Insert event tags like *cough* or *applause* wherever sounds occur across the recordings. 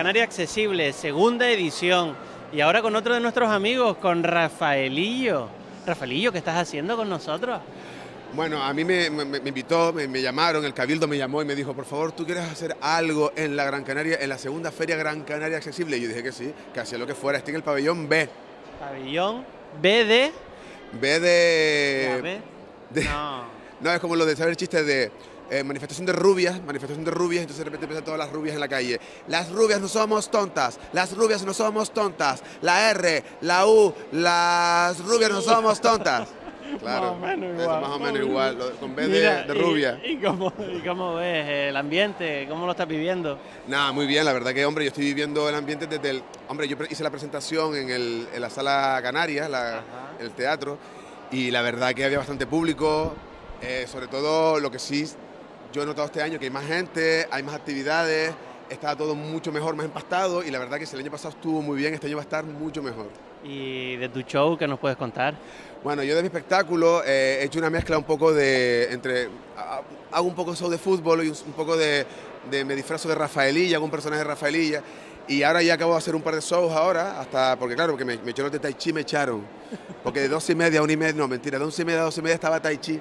Canaria Accesible, segunda edición. Y ahora con otro de nuestros amigos, con Rafaelillo. Rafaelillo, ¿qué estás haciendo con nosotros? Bueno, a mí me, invitó, me, llamaron, el Cabildo me llamó y me dijo, por favor, ¿tú quieres hacer algo en la Gran Canaria, en la segunda Feria Gran Canaria Accesible? Y yo dije que sí, que hacía lo que fuera. Estoy en el pabellón B. Pabellón B de... B de... no. *laughs* no, es como lo de saber chistes de eh, manifestación de rubias, manifestación de rubias, entonces de repente empiezan todas las rubias en la calle. Las rubias no somos tontas, las rubias no somos tontas, la R, la U, las rubias no somos tontas. Claro, *laughs* más o menos igual. más o menos igual, con B de, rubia. ¿y, cómo, ves el ambiente? ¿Cómo lo estás viviendo? Nada, muy bien, la verdad que, hombre, yo estoy viviendo el ambiente desde el... Hombre, yo hice la presentación en, el, en la sala Canarias, la, el teatro, y la verdad que había bastante público, eh, sobre todo lo que sí yo he notado este año que hay más gente, hay más actividades, está todo mucho mejor, más empastado y la verdad que si el año pasado estuvo muy bien, este año va a estar mucho mejor. ¿Y de tu show qué nos puedes contar? Bueno, yo de mi espectáculo eh, he hecho una mezcla un poco de, entre, hago un poco de show de fútbol y un, poco de, de, me disfrazo de Rafaelilla, hago un personaje de Rafaelilla y ahora ya acabo de hacer un par de shows ahora, hasta, porque claro, porque me, me echaron de Tai Chi, me echaron, porque de dos y media a una y media, no mentira, de once y media a dos y media estaba Tai Chi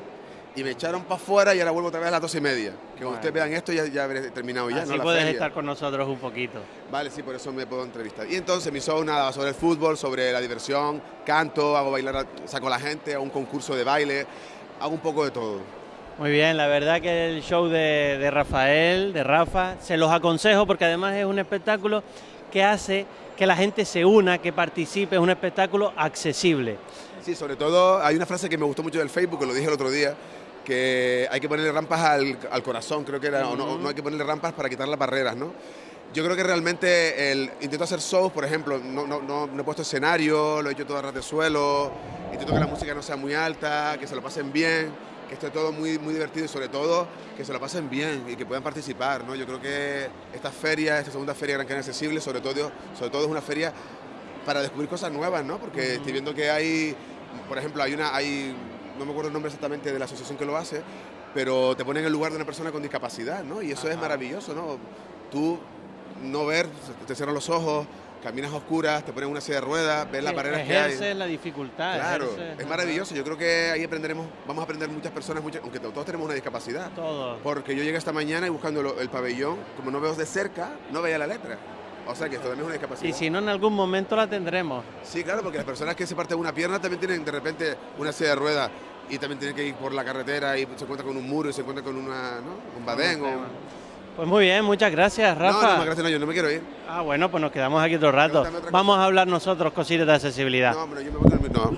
y me echaron para afuera y ahora vuelvo otra vez a las dos y media. Que cuando ustedes vean esto ya, ya habré terminado ya. Así ¿no? puedes estar con nosotros un poquito. Vale, sí, por eso me puedo entrevistar. Y entonces mi show nada sobre el fútbol, sobre la diversión, canto, hago bailar, saco a la gente, hago un concurso de baile, hago un poco de todo. Muy bien, la verdad que el show de, de Rafael, de Rafa, se los aconsejo porque además es un espectáculo que hace que la gente se una, que participe, es un espectáculo accesible. Sí, sobre todo hay una frase que me gustó mucho del Facebook, que lo dije el otro día, que hay que ponerle rampas al, corazón, creo que era, o no, no, hay que ponerle rampas para quitar las barreras, ¿no? Yo creo que realmente el, intento hacer shows, por ejemplo, no, no, no, he puesto escenario, lo he hecho todo a ras de suelo, intento que la música no sea muy alta, que se lo pasen bien, que esté todo muy, muy divertido y sobre todo que se lo pasen bien y que puedan participar, ¿no? Yo creo que esta feria, esta segunda feria Gran Canaria Accesible, sobre todo, sobre todo es una feria para descubrir cosas nuevas, ¿no? Porque estoy viendo que hay, por ejemplo, hay una, hay no me acuerdo el nombre exactamente de la asociación que lo hace, pero te ponen en el lugar de una persona con discapacidad, ¿no? Y eso es maravilloso, ¿no? Tú no ver, te cierran los ojos, caminas oscuras, te ponen una silla de ruedas, ves las barreras que hay. la dificultad. Claro, es maravilloso. Yo creo que ahí aprenderemos, vamos a aprender muchas personas, aunque todos tenemos una discapacidad. Todos. Porque yo llegué esta mañana y buscando el pabellón, como no veo de cerca, no veía la letra. O sea que esto también es una discapacidad. Y si no, en algún momento la tendremos. Sí, claro, porque las personas que se parten una pierna también tienen de repente una silla de ruedas y también tienen que ir por la carretera y se encuentra con un muro y se encuentra con una, ¿no? un badén. Pues muy bien, muchas gracias, Rafa. No, no, gracias, no, yo no me quiero ir. Ah, bueno, pues nos quedamos aquí otro rato. Vamos a hablar nosotros cositas de accesibilidad. No, hombre, yo me voy a no.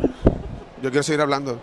Yo quiero seguir hablando.